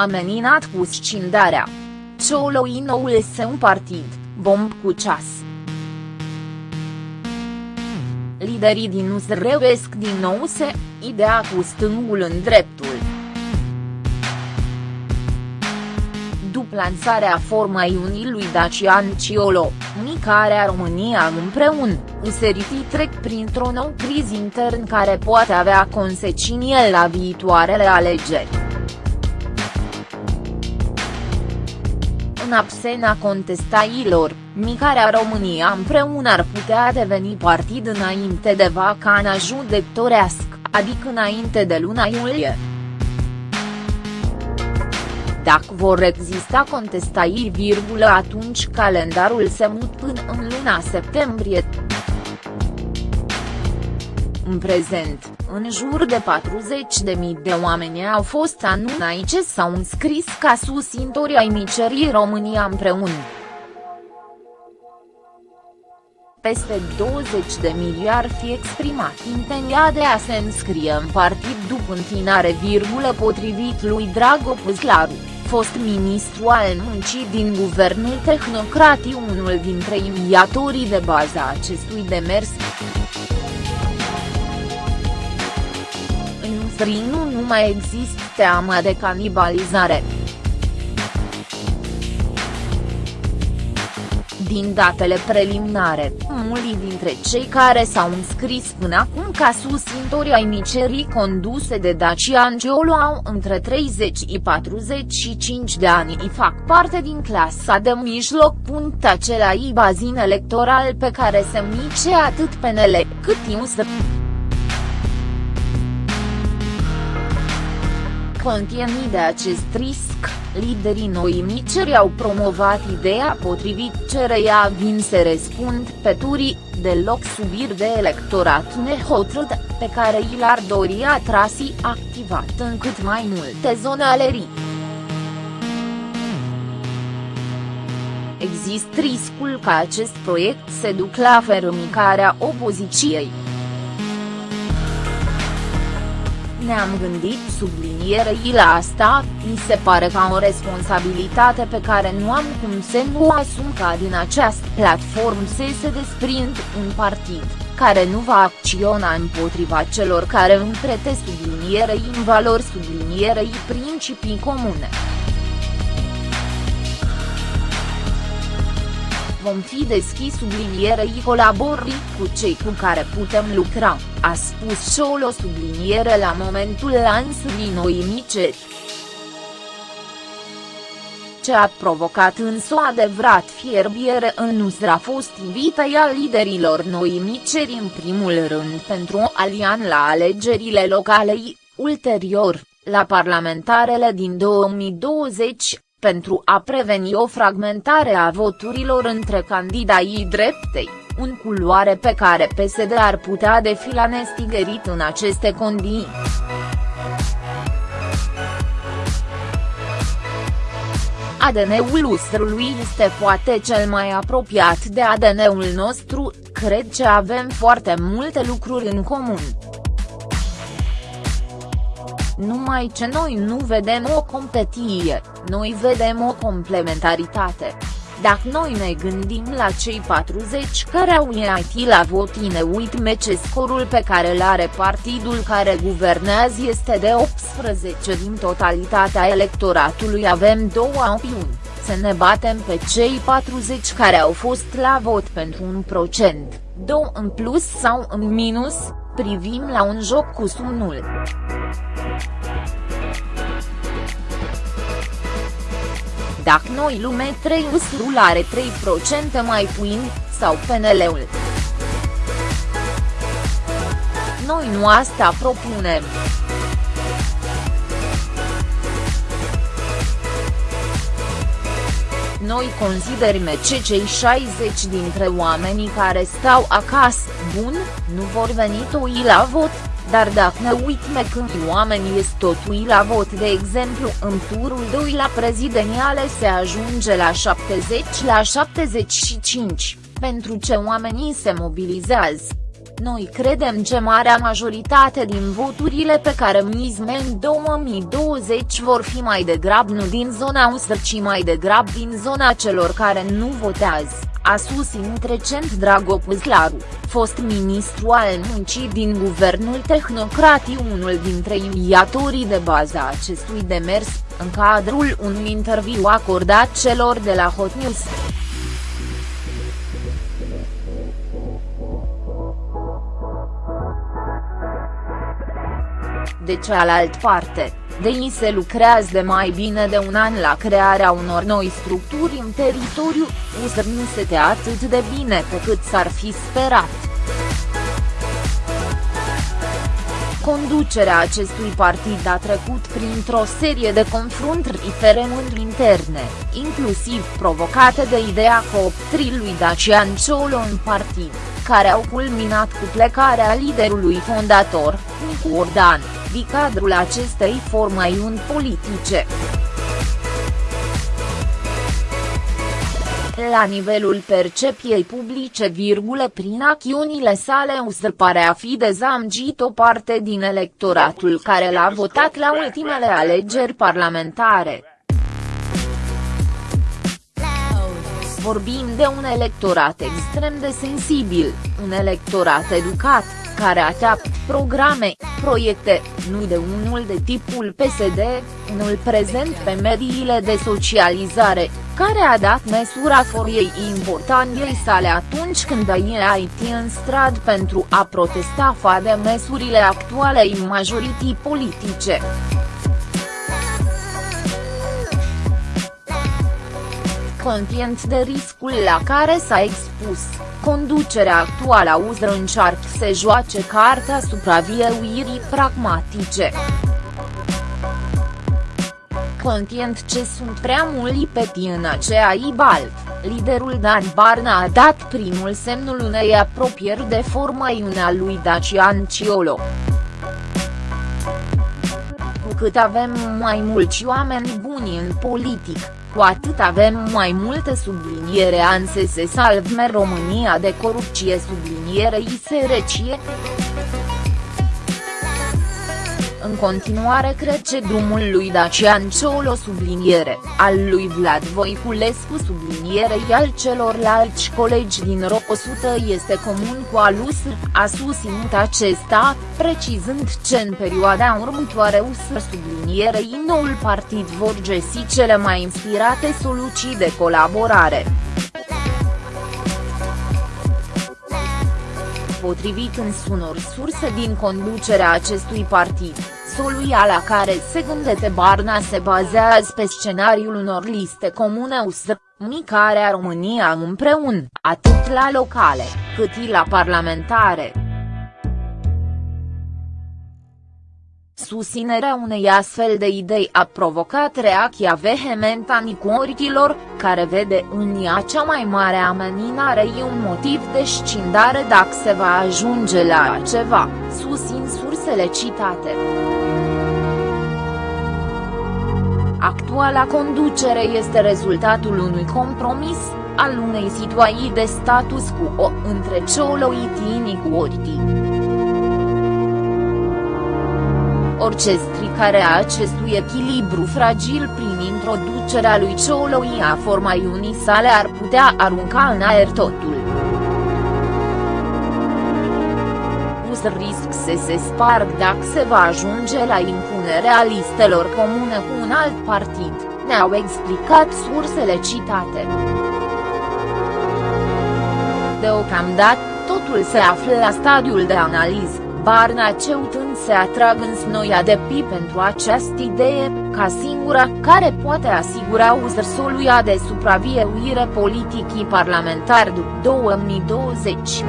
ameninat cu scindarea. Cioloi noul său partid, bomb cu ceas. Liderii din US reuesc din nou se, ideea cu stângul în dreptul. După lansarea formei unii lui Dacian Ciolo, Micarea România împreună, useritii trec printr-o nouă criză intern care poate avea consecințe la viitoarele alegeri. În absena contestailor, Micarea România împreună ar putea deveni partid înainte de vacana judecătorească, adică înainte de luna iulie. Dacă vor exista contestairi, atunci calendarul se mut până în luna septembrie. În prezent, în jur de 40.000 de oameni au fost anunțați ce s-au înscris ca susțintori ai micerii România împreună. Peste 20 de mii ar fi exprimat intenția de a se înscrie în partid după întinare virgulă potrivit lui Drago Păslaru, fost ministru al muncii din guvernul tehnocratic unul dintre inițiatorii de bază acestui demers. Strinu nu mai există teama de canibalizare. Din datele preliminare, mulți dintre cei care s-au înscris până acum ca susțintori ai micerii conduse de Dacian Ciolo au între 30 și 45 de ani și fac parte din clasa de mijloc. Acela i bazin electoral pe care se mice atât PNL, cât IUSD. Contieni de acest risc, liderii noi miceri au promovat ideea potrivit cereia vin să răspund pe turii, deloc subiri de electorat nehotărât, pe care i l-ar dori atrasi activat în cât mai multe zone alerii. Există riscul ca acest proiect să duc la fermicarea opoziției. Ne-am gândit sublinierei la asta, mi se pare ca o responsabilitate pe care nu am cum să nu asum ca din această platformă să se desprind un partid, care nu va acționa împotriva celor care împrete sublinierei în valori sublinierei principii comune. Vom fi deschis sublinierei colaborii cu cei cu care putem lucra, a spus Ciolo subliniere la momentul lansării noi miceri. Ce a provocat însă o adevărat fierbiere în Nusra a fost invitaia liderilor noi miceri în primul rând pentru alian la alegerile locale ulterior, la parlamentarele din 2020, pentru a preveni o fragmentare a voturilor între candidații dreptei, un culoare pe care PSD ar putea defila nestigerit în aceste condiții. ADN-ul lustrului este poate cel mai apropiat de ADN-ul nostru, cred că avem foarte multe lucruri în comun numai ce noi nu vedem o competiție, noi vedem o complementaritate. Dacă noi ne gândim la cei 40 care au ieșit la vot ne uităm ce scorul pe care îl are partidul care guvernează este de 18 din totalitatea electoratului avem două opțiuni, să ne batem pe cei 40 care au fost la vot pentru un procent, două în plus sau în minus, privim la un joc cu sumnul. Dacă noi lume 3 usurul are 3% mai puin, sau PNL-ul. Noi nu asta propunem. Noi considerăm ce cei 60 dintre oamenii care stau acasă, bun, nu vor veni toi la vot, dar dacă ne uităm când oamenii sunt totui la vot de exemplu în turul 2 la prezidențiale se ajunge la 70 la 75, pentru ce oamenii se mobilizează. Noi credem că marea majoritate din voturile pe care mizme în 2020 vor fi mai degrabă nu din zona USR ci mai degrabă din zona celor care nu votează, a susținut recent Dragopus Laru, fost ministru al muncii din guvernul tehnocratic unul dintre inițiatorii de bază a acestui demers, în cadrul unui interviu acordat celor de la Hot News. De cealaltă parte, DEI se lucrează de mai bine de un an la crearea unor noi structuri în teritoriu, USR nu se atât de bine pe cât s-ar fi sperat. Conducerea acestui partid a trecut printr-o serie de confruntări referenduri interne, inclusiv provocate de ideea cooptrii lui Dacian Ciolo în partid, care au culminat cu plecarea liderului fondator, Nicu Ordan di cadrul acestei formaiuni politice. La nivelul percepiei publice, virgulă, prin acțiunile sale USR pare a fi dezamgit o parte din electoratul care l-a votat la ultimele alegeri parlamentare. Vorbim de un electorat extrem de sensibil, un electorat educat, care așteaptă programe, proiecte, nu de unul de tipul PSD, unul prezent pe mediile de socializare, care a dat mesura foriei importanței sale atunci când a ieșit în strad pentru a protesta fa de mesurile actualei majorității politice. Conștient de riscul la care s-a expus, conducerea actuală a USR încearcă să joace cartea supraviețuirii pragmatice. Conștient ce sunt prea mulți peti în aceea ibalt, liderul Dan Barna a dat primul semnul unei apropieri de forma iunea lui Dacian Ciolo. Cu cât avem mai mulți oameni buni în politic, cu atât avem mai multe subliniere anse se salvme România de corupție sublinierei sărăcie. În continuare crece drumul lui Dacian Ciolo subliniere, al lui Vlad Voiculescu sublinierei al celorlalți colegi din RO 100 este comun cu alus, a susținut acesta, precizând ce în perioada următoare USR sublinierei noul partid vor găsi cele mai inspirate soluții de colaborare. Potrivit unor surse din conducerea acestui partid, soluia la care se gândește Barna se bazează pe scenariul unor liste comune USR, micarea România împreună, atât la locale, cât și la parlamentare. Susținerea unei astfel de idei a provocat reacția vehementă a nicuoritilor, care vede în ea cea mai mare ameninare și un motiv de scindare dacă se va ajunge la ceva, susțin sursele citate. Actuala conducere este rezultatul unui compromis, al unei situații de status quo între Ciolo și Tini Orti. Orice stricare a acestui echilibru fragil prin introducerea lui Ciolo a formaiunii sale ar putea arunca în aer totul. Pus risc să se sparg dacă se va ajunge la impunerea listelor comune cu un alt partid, ne-au explicat sursele citate. Deocamdată, totul se află la stadiul de analiză, Barna ceutând se atrag în snoia de pi pentru această idee, ca singura care poate asigura uzărsoluia de supraviețuire politicii parlamentar după 2020.